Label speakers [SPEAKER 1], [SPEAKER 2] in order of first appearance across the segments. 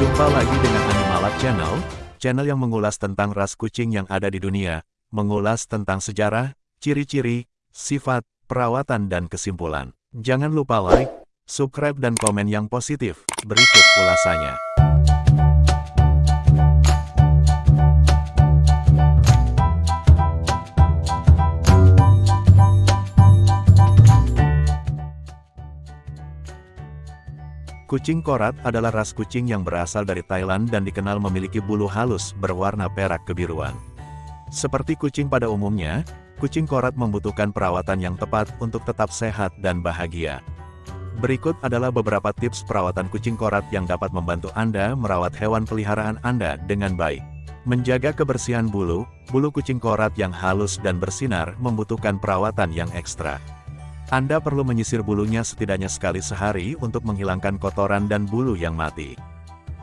[SPEAKER 1] Jumpa lagi dengan Animalab Channel, channel yang mengulas tentang ras kucing yang ada di dunia, mengulas tentang sejarah, ciri-ciri, sifat, perawatan dan kesimpulan. Jangan lupa like, subscribe dan komen yang positif. Berikut ulasannya. Kucing korat adalah ras kucing yang berasal dari Thailand dan dikenal memiliki bulu halus berwarna perak kebiruan. Seperti kucing pada umumnya, kucing korat membutuhkan perawatan yang tepat untuk tetap sehat dan bahagia. Berikut adalah beberapa tips perawatan kucing korat yang dapat membantu Anda merawat hewan peliharaan Anda dengan baik. Menjaga kebersihan bulu, bulu kucing korat yang halus dan bersinar membutuhkan perawatan yang ekstra. Anda perlu menyisir bulunya setidaknya sekali sehari untuk menghilangkan kotoran dan bulu yang mati.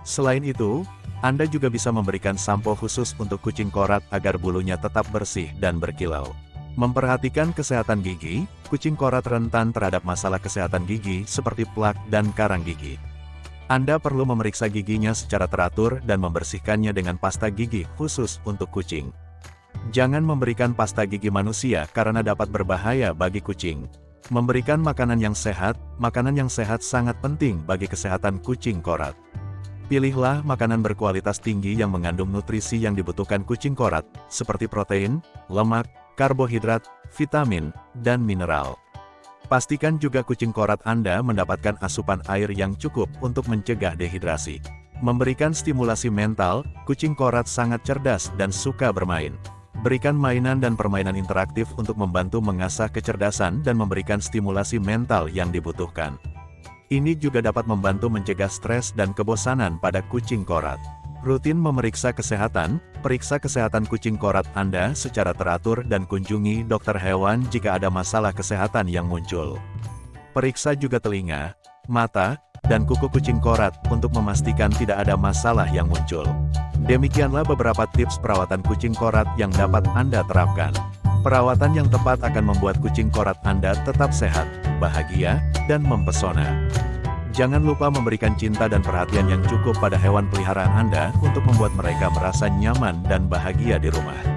[SPEAKER 1] Selain itu, Anda juga bisa memberikan sampo khusus untuk kucing korat agar bulunya tetap bersih dan berkilau. Memperhatikan kesehatan gigi, kucing korat rentan terhadap masalah kesehatan gigi seperti plak dan karang gigi. Anda perlu memeriksa giginya secara teratur dan membersihkannya dengan pasta gigi khusus untuk kucing. Jangan memberikan pasta gigi manusia karena dapat berbahaya bagi kucing. Memberikan makanan yang sehat, makanan yang sehat sangat penting bagi kesehatan kucing korat. Pilihlah makanan berkualitas tinggi yang mengandung nutrisi yang dibutuhkan kucing korat, seperti protein, lemak, karbohidrat, vitamin, dan mineral. Pastikan juga kucing korat Anda mendapatkan asupan air yang cukup untuk mencegah dehidrasi. Memberikan stimulasi mental, kucing korat sangat cerdas dan suka bermain. Berikan mainan dan permainan interaktif untuk membantu mengasah kecerdasan dan memberikan stimulasi mental yang dibutuhkan. Ini juga dapat membantu mencegah stres dan kebosanan pada kucing korat. Rutin memeriksa kesehatan, periksa kesehatan kucing korat Anda secara teratur dan kunjungi dokter hewan jika ada masalah kesehatan yang muncul. Periksa juga telinga, mata, dan kuku kucing korat untuk memastikan tidak ada masalah yang muncul. Demikianlah beberapa tips perawatan kucing korat yang dapat Anda terapkan. Perawatan yang tepat akan membuat kucing korat Anda tetap sehat, bahagia, dan mempesona. Jangan lupa memberikan cinta dan perhatian yang cukup pada hewan peliharaan Anda untuk membuat mereka merasa nyaman dan bahagia di rumah.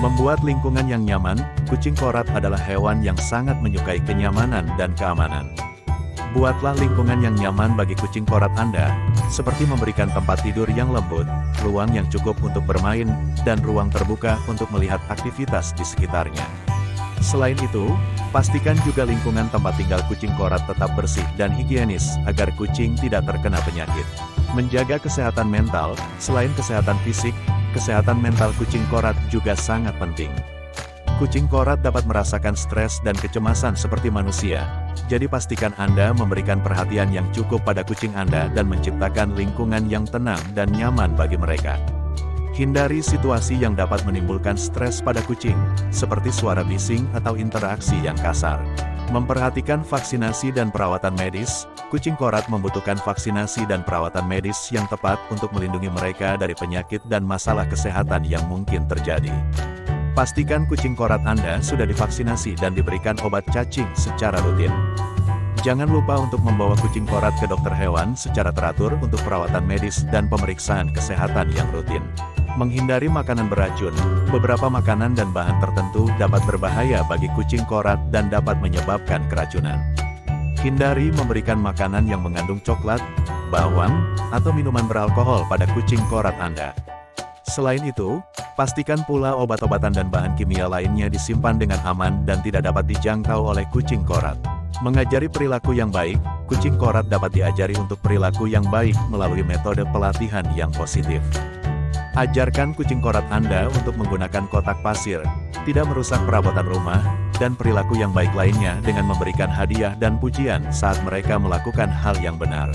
[SPEAKER 1] Membuat lingkungan yang nyaman, kucing korat adalah hewan yang sangat menyukai kenyamanan dan keamanan. Buatlah lingkungan yang nyaman bagi kucing korat Anda, seperti memberikan tempat tidur yang lembut, ruang yang cukup untuk bermain, dan ruang terbuka untuk melihat aktivitas di sekitarnya. Selain itu, pastikan juga lingkungan tempat tinggal kucing korat tetap bersih dan higienis, agar kucing tidak terkena penyakit. Menjaga kesehatan mental, selain kesehatan fisik, kesehatan mental kucing korat juga sangat penting. Kucing korat dapat merasakan stres dan kecemasan seperti manusia, jadi pastikan Anda memberikan perhatian yang cukup pada kucing Anda dan menciptakan lingkungan yang tenang dan nyaman bagi mereka. Hindari situasi yang dapat menimbulkan stres pada kucing, seperti suara bising atau interaksi yang kasar. Memperhatikan vaksinasi dan perawatan medis, kucing korat membutuhkan vaksinasi dan perawatan medis yang tepat untuk melindungi mereka dari penyakit dan masalah kesehatan yang mungkin terjadi. Pastikan kucing korat Anda sudah divaksinasi dan diberikan obat cacing secara rutin. Jangan lupa untuk membawa kucing korat ke dokter hewan secara teratur untuk perawatan medis dan pemeriksaan kesehatan yang rutin. Menghindari makanan beracun, beberapa makanan dan bahan tertentu dapat berbahaya bagi kucing korat dan dapat menyebabkan keracunan. Hindari memberikan makanan yang mengandung coklat, bawang, atau minuman beralkohol pada kucing korat Anda. Selain itu, pastikan pula obat-obatan dan bahan kimia lainnya disimpan dengan aman dan tidak dapat dijangkau oleh kucing korat. Mengajari perilaku yang baik, kucing korat dapat diajari untuk perilaku yang baik melalui metode pelatihan yang positif. Ajarkan kucing korat Anda untuk menggunakan kotak pasir, tidak merusak perabotan rumah, dan perilaku yang baik lainnya dengan memberikan hadiah dan pujian saat mereka melakukan hal yang benar.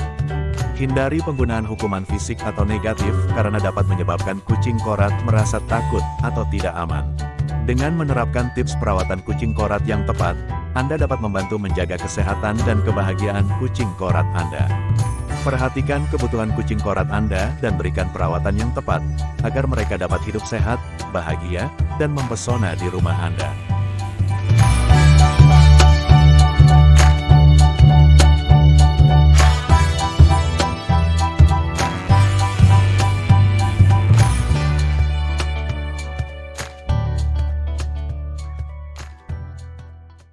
[SPEAKER 1] Hindari penggunaan hukuman fisik atau negatif karena dapat menyebabkan kucing korat merasa takut atau tidak aman. Dengan menerapkan tips perawatan kucing korat yang tepat, Anda dapat membantu menjaga kesehatan dan kebahagiaan kucing korat Anda. Perhatikan kebutuhan kucing korat Anda dan berikan perawatan yang tepat, agar mereka dapat hidup sehat, bahagia, dan mempesona di rumah Anda.